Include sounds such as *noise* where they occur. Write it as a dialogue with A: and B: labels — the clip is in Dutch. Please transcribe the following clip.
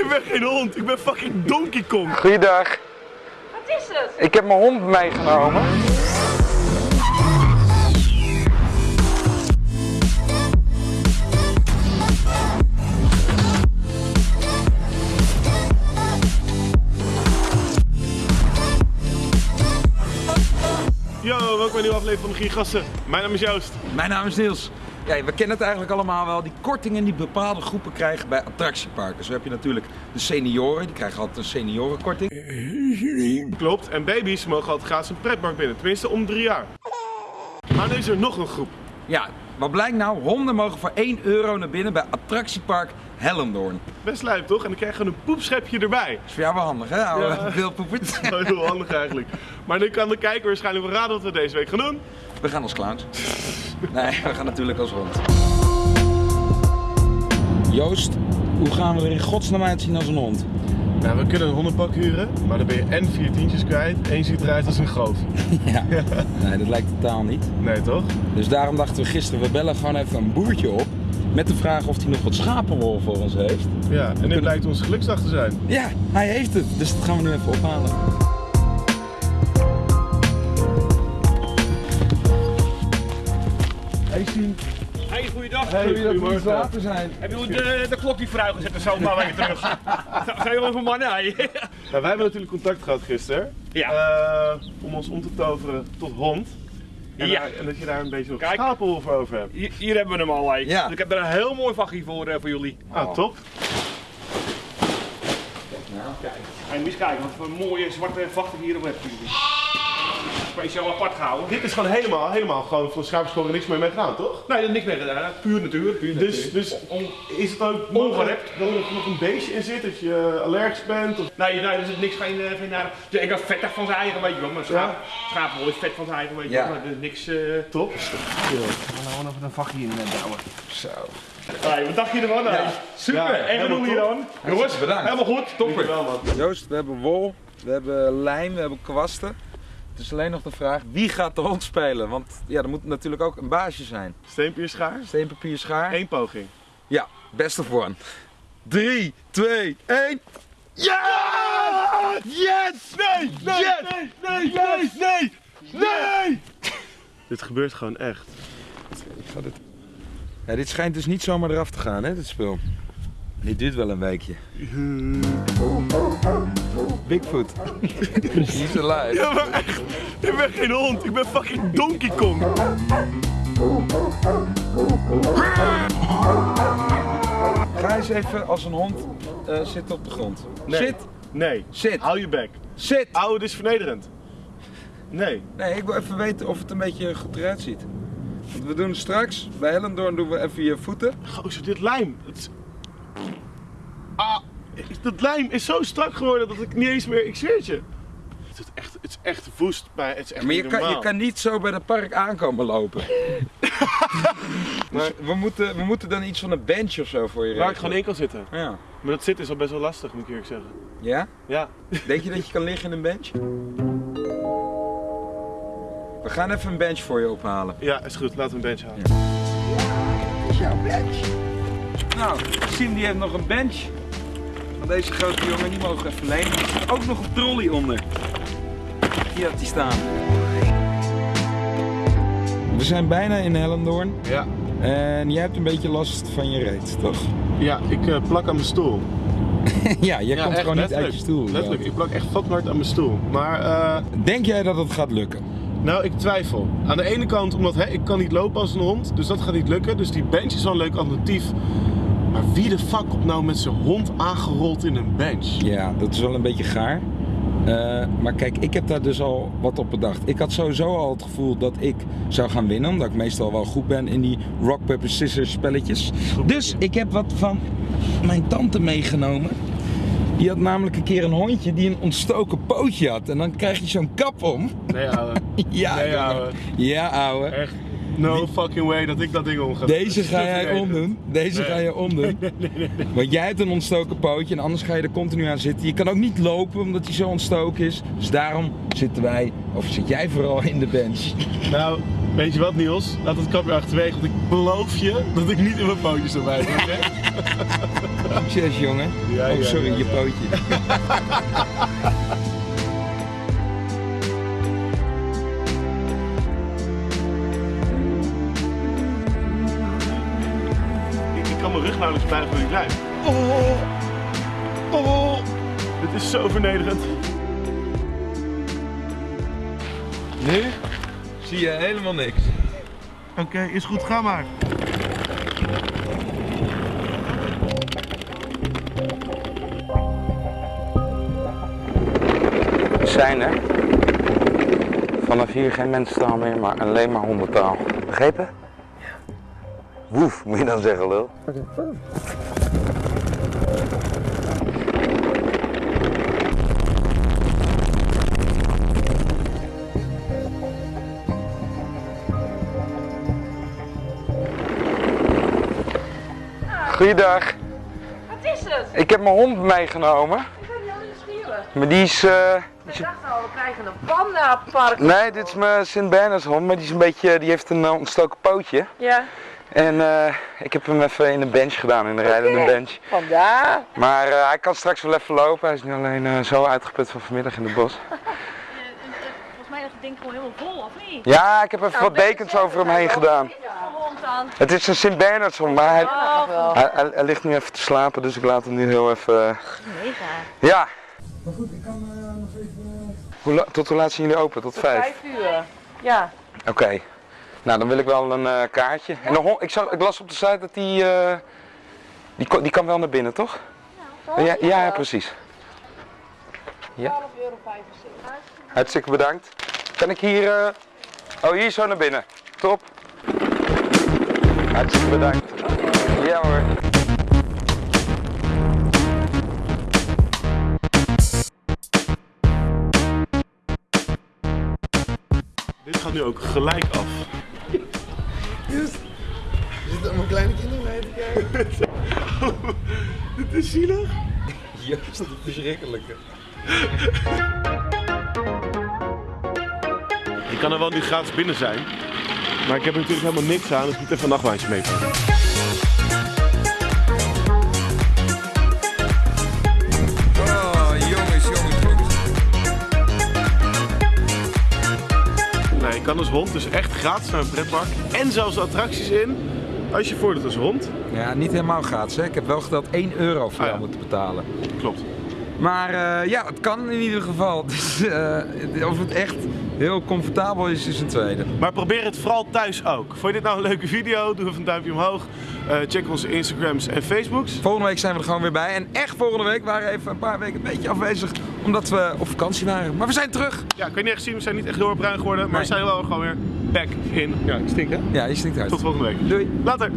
A: Ik ben geen hond, ik ben fucking Donkey Kong.
B: Goeiedag.
C: Wat is het?
B: Ik heb mijn hond meegenomen.
A: Yo, welkom bij een nieuwe aflevering van de Gigassen. Mijn naam is Joost.
D: Mijn naam is Niels. Ja, we kennen het eigenlijk allemaal wel. Die kortingen die bepaalde groepen krijgen bij attractieparken. Zo heb je natuurlijk de senioren, die krijgen altijd een seniorenkorting.
A: Klopt, en baby's mogen altijd gratis een pretpark binnen, tenminste om drie jaar. Maar nu is er nog een groep.
D: Ja, wat blijkt nou? Honden mogen voor 1 euro naar binnen bij attractiepark Hellendoorn.
A: Best lijp toch? En dan krijg je een poepschepje erbij.
D: Is voor jou wel handig, hè, oude
A: Ja. *laughs* Dat heel handig eigenlijk. Maar nu kan de kijker waarschijnlijk wel raden wat we deze week gaan doen.
D: We gaan als clowns. *laughs* Nee, we gaan natuurlijk als hond. Joost, hoe gaan we er in godsnaam uitzien als een hond?
A: Nou, we kunnen een hondenpak huren, maar dan ben je en vier tientjes kwijt en je ziet eruit als een goof. *laughs* *laughs*
D: Ja. Nee, dat lijkt totaal niet.
A: Nee toch?
D: Dus daarom dachten we gisteren, we bellen gewoon even een boertje op. Met de vraag of hij nog wat schapenwol voor ons heeft.
A: Ja, en dit blijkt onze geluksdag te zijn.
D: Ja, hij heeft het. Dus dat gaan we nu even ophalen.
A: Hey Sien.
E: Hey, goeiedag.
A: Hey,
D: water zijn.
E: Heb je de, de klok niet vooruit gezet en zo maar weer terug? Zijn jullie van mannen? Hey.
A: Nou, wij hebben natuurlijk contact gehad gisteren.
E: Ja.
A: Eh, om ons om te toveren tot hond. En,
E: Ja.
A: daar- en dat je daar een beetje nog
E: Kijk.
A: voor over hebt.
E: Hier, hier hebben we hem al. Hey.
D: Ja.
E: Dus ik heb er een heel mooi vakje voor, eh, voor jullie.
A: Ah, top.
E: Ga je eens kijken wat voor mooie zwarte vachten hier op hebben jullie. Speciaal apart gehouden.
A: Dit is gewoon helemaal, helemaal gewoon voor schaapschoren niks meer mee gedaan, toch?
E: Nee, er is niks meer gedaan. Puur natuur. Puur
A: Dus, dus is het ook
E: Ongerept.
A: dat er nog een beestje in zit, dat je allergisch bent? Of...
E: Nee, nee, er zit niks geen, eh, geen naar. Ja, ik had vettig van zijn eigen, weet je wel. Maar schaap, schapenwol is vet van zijn eigen, weet je
D: Ja.
E: wel. Maar er is niks. eh
A: Top.
E: We gaan gewoon even een vakje in douwen.
D: Zo.
E: Hey, wat dacht je ervan? Hey, super.
A: Ja,
E: en we doen hier dan. Jongens,
D: bedankt.
E: helemaal goed. Topper.
D: Joost, we hebben wol, we hebben lijm, we hebben kwasten. Het is alleen nog de vraag, wie gaat de hond spelen? Want ja, er moet natuurlijk ook een baasje zijn.
A: Steenpier schaar.
D: Steen, papier, schaar.
A: Eén poging.
D: Ja, best of one. 3, 2, 1. Ja! Yes!
A: Nee! Nee!
D: Yes!
A: Nee! Nee! Nee! Nee! Nee! Dit gebeurt gewoon echt.
D: Ik ga dit... Ja, dit schijnt dus niet zomaar eraf te gaan, hè, dit spul. Dit duurt wel een weekje. Bigfoot. He's alive.
A: Ja, maar echt. Ik ben geen hond, ik ben fucking Donkey Kong.
D: Ga eens even als een hond eh, zitten op de grond.
A: Nee.
D: Zit,
A: Nee.
D: zit,
A: Hou je bek.
D: zit.
A: Oude, dit is vernederend. Nee.
D: Nee, ik wil even weten of het een beetje goed eruit ziet. Want we doen straks, bij Hellendoorn doen we even je voeten.
A: Gozer, dit lijm. Het is... Ah, dat lijm is zo strak geworden dat ik niet eens meer... Ik zweer je. Het is echt, het is echt woest. Maar het is echt
D: Maar je kan, je kan niet zo bij het park aankomen lopen. *laughs* dus we moeten, we moeten dan iets van een bench of zo voor je
A: Waar ik gewoon in kan zitten.
D: Ja.
A: Maar dat zitten is al best wel lastig, moet ik eerlijk zeggen.
D: ja?
A: Ja.
D: Denk je dat je kan liggen in een bench? We gaan even een bench voor je ophalen.
A: Ja, is goed. Laten we een bench halen.
D: is jouw bench. Nou, Sim die heeft nog een bench. Van deze grote jongen, die mogen we even lenen. Er zit ook nog een trolley onder. Hier had die staan. We zijn bijna in Hellendoorn.
A: Ja.
D: En jij hebt een beetje last van je reet, toch?
A: Ja, ik eh, plak aan mijn stoel. *laughs*
D: ja, jij
A: Ja,
D: komt
A: echt,
D: gewoon niet uit je stoel.
A: Letterlijk, ik plak echt fucking hard aan mijn stoel. Maar, eh,
D: Denk jij dat het gaat lukken?
A: nou, ik twijfel. Aan de ene kant, omdat hè, ik kan niet lopen als een hond, dus dat gaat niet lukken. Dus die bench is wel een leuk alternatief. Maar wie de fuck komt nou met zijn hond aangerold in een bench?
D: Ja, dat is wel een beetje gaar. Eh, maar kijk, ik heb daar dus al wat op bedacht. Ik had sowieso al het gevoel dat ik zou gaan winnen, omdat ik meestal wel goed ben in die rock, paper, scissors spelletjes. Dus ik heb wat van mijn tante meegenomen. Die had namelijk een keer een hondje die een ontstoken pootje had. En dan krijg je zo'n kap om.
A: Nee, ouwe. *laughs*
D: Ja,
A: Nee, ouwe.
D: Ja, ouwe.
A: Echt. No fucking way dat ik dat ding om ga
D: Deze ga jij omdoen. Deze
A: Nee.
D: ga je omdoen. *laughs* Want jij hebt een ontstoken pootje en anders ga je er continu aan zitten. Je kan ook niet lopen omdat hij zo ontstoken is. Dus daarom zitten wij, of zit jij vooral in de bench. *laughs*
A: Nou, weet je wat Niels? Laat het kapje achterwege, want ik beloof je dat ik niet in mijn pootjes erbij ben.
D: Succes jongen.
A: Ja,
D: oh,
A: ja,
D: sorry,
A: ja.
D: je pootje. *laughs*
A: kan mijn rug nauwelijks buigen voor die lijn. Oh, oh, dit is zo vernederend.
D: Nu zie je helemaal niks.
A: Oké, is goed, ga maar.
D: Zijn er. Vanaf hier geen mensentaal meer, maar alleen maar hondentaal. Begrepen? Woef, moet je dan zeggen, lul. Goeiedag.
C: Wat is het?
D: Ik heb mijn hond meegenomen.
C: Ik ben heel nieuwsgierig.
D: Maar die is... eh,
C: We dachten al, we krijgen een pandapark.
D: Nee, dit is mijn Sint Bernards hond, maar die, is een beetje, die heeft een eh, ontstoken pootje.
C: Ja.
D: En eh, ik heb hem even in de bench gedaan, in de rijdende bench.
C: Vandaar.
D: Maar eh, hij kan straks wel even lopen. Hij is nu alleen eh, zo uitgeput van vanmiddag in de bos. *laughs*
C: Volgens mij is het ding gewoon helemaal vol, of niet?
D: Ja, ik heb even wat dekens over hem heen gedaan. Het is een Sint Bernards hond, maar hij,
C: Oh, wel.
D: hij, hij- hij ligt nu even te slapen, dus ik laat hem nu heel even...
C: Mega.
D: Ja. Maar goed, ik kan nog even... Hoe tot hoe laat zijn jullie open? Tot vijf?
C: Vijf uur. Ja.
D: Oké. Nou, dan wil ik wel een eh, kaartje. En de hond, ik, zag, ik las op de site dat die, eh, die, ko- die kan wel naar binnen, toch? Ja, ja, ja, precies. Ja.
C: 12,75 euro.
D: Hartstikke bedankt. Kan ik hier... eh, Oh, hier zo naar binnen. Top. Hartstikke bedankt. Ja hoor.
A: Dit gaat nu ook gelijk af.
F: Kleine kinderen mee te kijken. *laughs*
A: Dit is zielig.
D: Joost, dat verschrikkelijke.
A: Je kan er wel nu gratis binnen zijn. Maar ik heb er natuurlijk helemaal niks aan, dus ik moet even een nachtwijntje meepakken.
D: Oh, jongens, jongens, jongens.
A: Nee, je kan als hond dus echt gratis naar een pretpark. En zelfs de attracties in, als je voordoet als hond.
D: Ja, niet helemaal gratis. Hè. Ik heb wel geteld 1 euro voor
A: Ah,
D: jou
A: ja.
D: moeten betalen.
A: Klopt.
D: Maar eh, ja, het kan in ieder geval. *laughs* Dus, eh, of het echt heel comfortabel is, is een tweede.
A: Maar probeer het vooral thuis ook. Vond je dit nou een leuke video? Doe even een duimpje omhoog. Eh, check onze Instagrams en Facebooks.
D: Volgende week zijn we er gewoon weer bij. En echt volgende week waren we even een paar weken een beetje afwezig. Omdat we op vakantie waren. Maar we zijn terug.
A: Ja, kan je niet echt zien, we zijn niet echt heel erg bruin geworden. Maar
D: Nee.
A: we zijn wel gewoon weer back in. Ja, ik stink hè?
D: Ja, je stinkt uit.
A: Tot volgende week.
D: Doei.
A: Later.